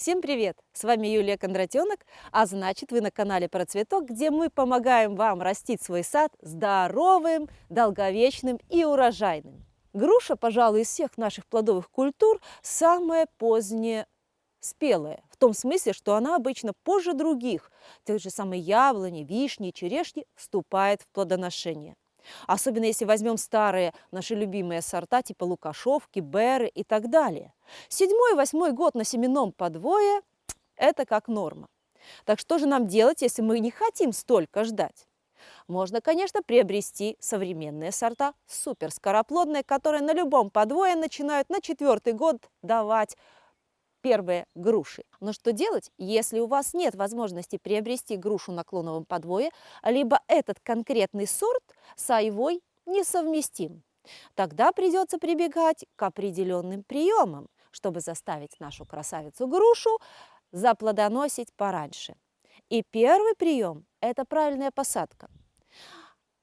Всем привет! С вами Юлия Кондратенок, а значит вы на канале Про Цветок, где мы помогаем вам растить свой сад здоровым, долговечным и урожайным. Груша, пожалуй, из всех наших плодовых культур самая поздняя спелая, в том смысле, что она обычно позже других, тех же самых яблони, вишни, черешни, вступает в плодоношение. Особенно если возьмем старые наши любимые сорта типа лукашовки, беры и так далее. Седьмой, восьмой год на семенном подвое – это как норма. Так что же нам делать, если мы не хотим столько ждать? Можно, конечно, приобрести современные сорта, суперскороплодные, которые на любом подвое начинают на четвертый год давать первые груши. Но что делать, если у вас нет возможности приобрести грушу на клоновом подвое, либо этот конкретный сорт с айвой несовместим? Тогда придется прибегать к определенным приемам, чтобы заставить нашу красавицу-грушу заплодоносить пораньше. И первый прием – это правильная посадка.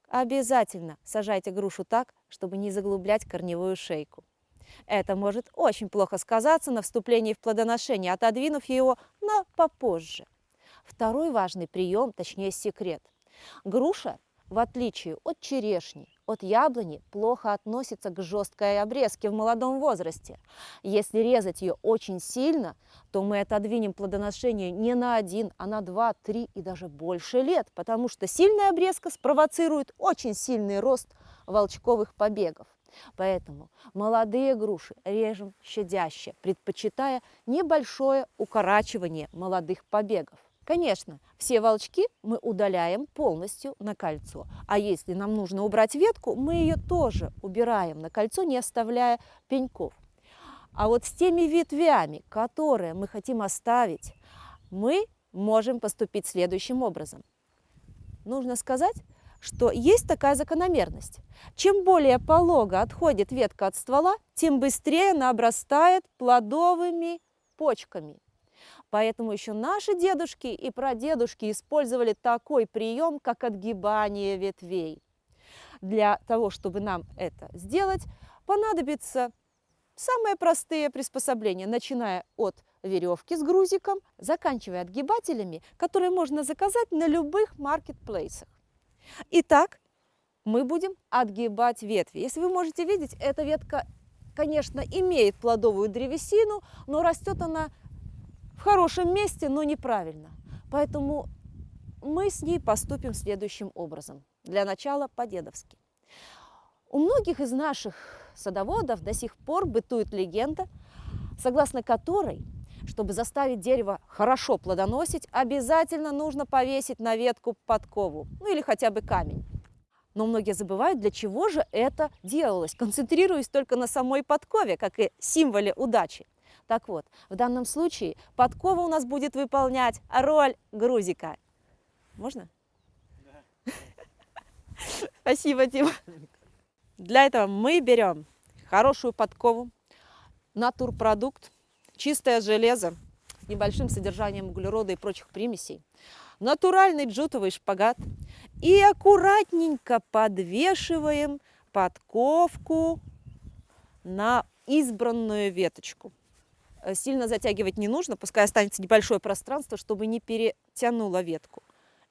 Обязательно сажайте грушу так, чтобы не заглублять корневую шейку. Это может очень плохо сказаться на вступлении в плодоношение, отодвинув его на попозже. Второй важный прием, точнее секрет. Груша, в отличие от черешни, от яблони, плохо относится к жесткой обрезке в молодом возрасте. Если резать ее очень сильно, то мы отодвинем плодоношение не на один, а на два, три и даже больше лет, потому что сильная обрезка спровоцирует очень сильный рост волчковых побегов. Поэтому молодые груши режем щадяще, предпочитая небольшое укорачивание молодых побегов. Конечно, все волчки мы удаляем полностью на кольцо, а если нам нужно убрать ветку, мы ее тоже убираем на кольцо, не оставляя пеньков. А вот с теми ветвями, которые мы хотим оставить, мы можем поступить следующим образом. Нужно сказать, что есть такая закономерность. Чем более полого отходит ветка от ствола, тем быстрее она обрастает плодовыми почками. Поэтому еще наши дедушки и прадедушки использовали такой прием, как отгибание ветвей. Для того, чтобы нам это сделать, понадобится самые простые приспособления, начиная от веревки с грузиком, заканчивая отгибателями, которые можно заказать на любых маркетплейсах. Итак, мы будем отгибать ветви. Если вы можете видеть, эта ветка, конечно, имеет плодовую древесину, но растет она в хорошем месте, но неправильно. Поэтому мы с ней поступим следующим образом. Для начала по-дедовски. У многих из наших садоводов до сих пор бытует легенда, согласно которой чтобы заставить дерево хорошо плодоносить, обязательно нужно повесить на ветку подкову, ну или хотя бы камень. Но многие забывают, для чего же это делалось, концентрируясь только на самой подкове, как и символе удачи. Так вот, в данном случае подкова у нас будет выполнять роль грузика. Можно? Да. Спасибо, Дима. Для этого мы берем хорошую подкову, натурпродукт, чистое железо с небольшим содержанием углерода и прочих примесей, натуральный джутовый шпагат и аккуратненько подвешиваем подковку на избранную веточку. Э, сильно затягивать не нужно, пускай останется небольшое пространство, чтобы не перетянуло ветку.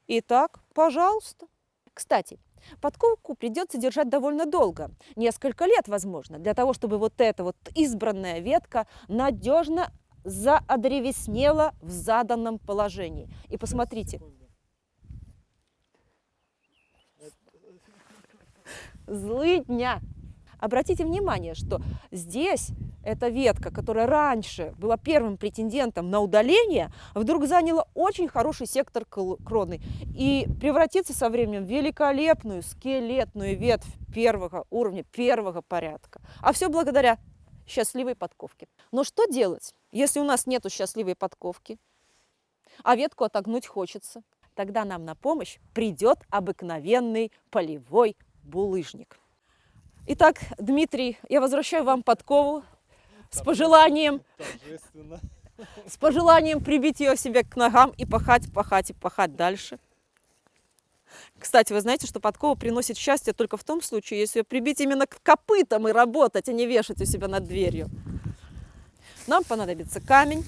Итак, пожалуйста. Кстати, Подковку придется держать довольно долго, несколько лет, возможно, для того, чтобы вот эта вот избранная ветка надежно заодревеснела в заданном положении. И посмотрите. Злыдня! Обратите внимание, что здесь эта ветка, которая раньше была первым претендентом на удаление, вдруг заняла очень хороший сектор кроны и превратится со временем в великолепную скелетную ветвь первого уровня, первого порядка. А все благодаря счастливой подковке. Но что делать, если у нас нет счастливой подковки, а ветку отогнуть хочется? Тогда нам на помощь придет обыкновенный полевой булыжник. Итак, Дмитрий, я возвращаю вам подкову с пожеланием, с пожеланием прибить ее себе к ногам и пахать, пахать и пахать дальше. Кстати, вы знаете, что подкова приносит счастье только в том случае, если ее прибить именно к копытам и работать, а не вешать у себя над дверью. Нам понадобится камень.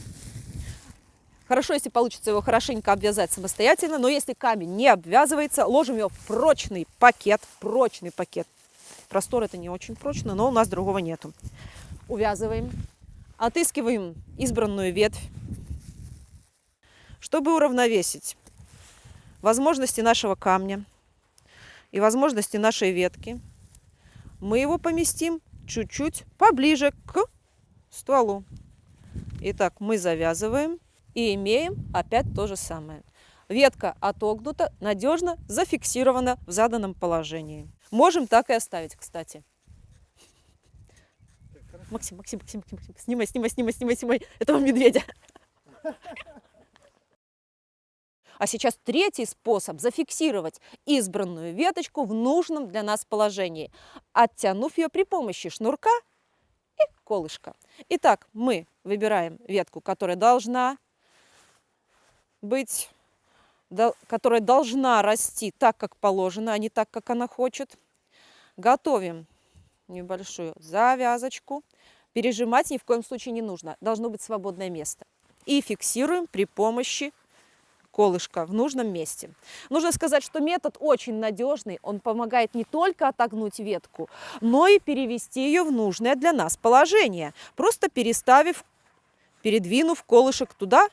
Хорошо, если получится его хорошенько обвязать самостоятельно, но если камень не обвязывается, ложим его в прочный пакет, прочный пакет. Простор это не очень прочно, но у нас другого нету. Увязываем, отыскиваем избранную ветвь, чтобы уравновесить возможности нашего камня и возможности нашей ветки. Мы его поместим чуть-чуть поближе к стволу. Итак, мы завязываем и имеем опять то же самое. Ветка отогнута, надежно зафиксирована в заданном положении. Можем так и оставить, кстати. Максим, Максим, Максим, Максим, Максим, снимай, снимай, снимай, снимай, снимай этого медведя. А сейчас третий способ зафиксировать избранную веточку в нужном для нас положении, оттянув ее при помощи шнурка и колышка. Итак, мы выбираем ветку, которая должна быть, которая должна расти так, как положено, а не так, как она хочет. Готовим небольшую завязочку. Пережимать ни в коем случае не нужно. Должно быть свободное место. И фиксируем при помощи колышка в нужном месте. Нужно сказать, что метод очень надежный. Он помогает не только отогнуть ветку, но и перевести ее в нужное для нас положение. Просто переставив, передвинув колышек туда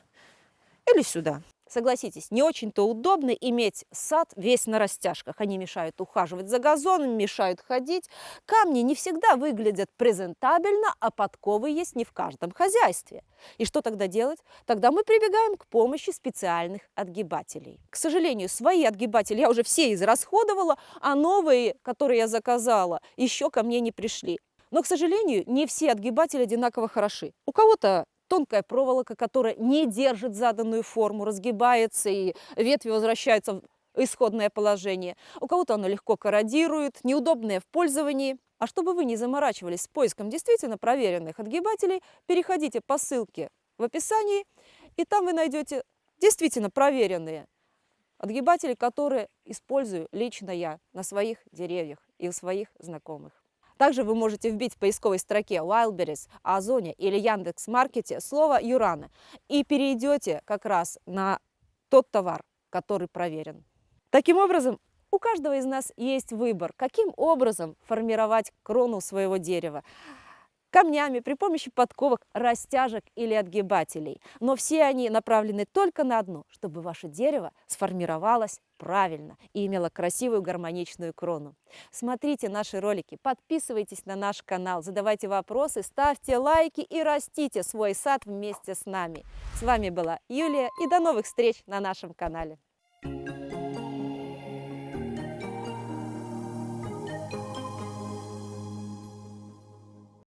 или сюда. Согласитесь, не очень-то удобно иметь сад весь на растяжках. Они мешают ухаживать за газоном, мешают ходить. Камни не всегда выглядят презентабельно, а подковы есть не в каждом хозяйстве. И что тогда делать? Тогда мы прибегаем к помощи специальных отгибателей. К сожалению, свои отгибатели я уже все израсходовала, а новые, которые я заказала, еще ко мне не пришли. Но, к сожалению, не все отгибатели одинаково хороши. У кого-то тонкая проволока, которая не держит заданную форму, разгибается и ветви возвращаются в исходное положение. У кого-то оно легко корродирует, неудобное в пользовании. А чтобы вы не заморачивались с поиском действительно проверенных отгибателей, переходите по ссылке в описании, и там вы найдете действительно проверенные отгибатели, которые использую лично я на своих деревьях и у своих знакомых. Также вы можете вбить в поисковой строке Wildberries, Озоне или Яндекс.Маркете слово «Юрана» и перейдете как раз на тот товар, который проверен. Таким образом, у каждого из нас есть выбор, каким образом формировать крону своего дерева камнями, при помощи подковок, растяжек или отгибателей. Но все они направлены только на одно, чтобы ваше дерево сформировалось правильно и имело красивую гармоничную крону. Смотрите наши ролики, подписывайтесь на наш канал, задавайте вопросы, ставьте лайки и растите свой сад вместе с нами. С вами была Юлия и до новых встреч на нашем канале.